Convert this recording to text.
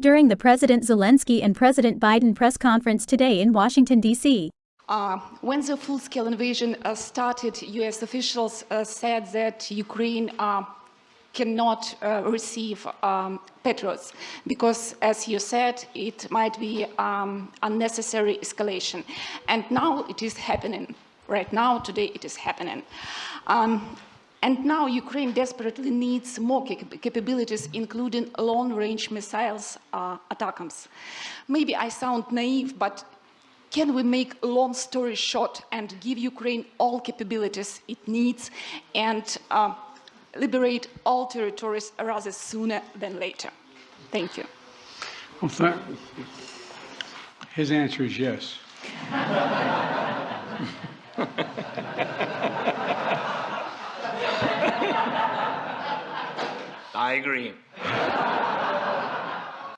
during the President Zelensky and President Biden press conference today in Washington, D.C. Uh, when the full-scale invasion uh, started, U.S. officials uh, said that Ukraine uh, cannot uh, receive um, because, as you said, it might be um, unnecessary escalation. And now it is happening. Right now, today, it is happening. Um, and now Ukraine desperately needs more cap capabilities, including long-range missiles uh, ATACMS. Maybe I sound naive, but can we make a long story short and give Ukraine all capabilities it needs and uh, liberate all territories rather sooner than later? Thank you. Well, th his answer is yes. I agree.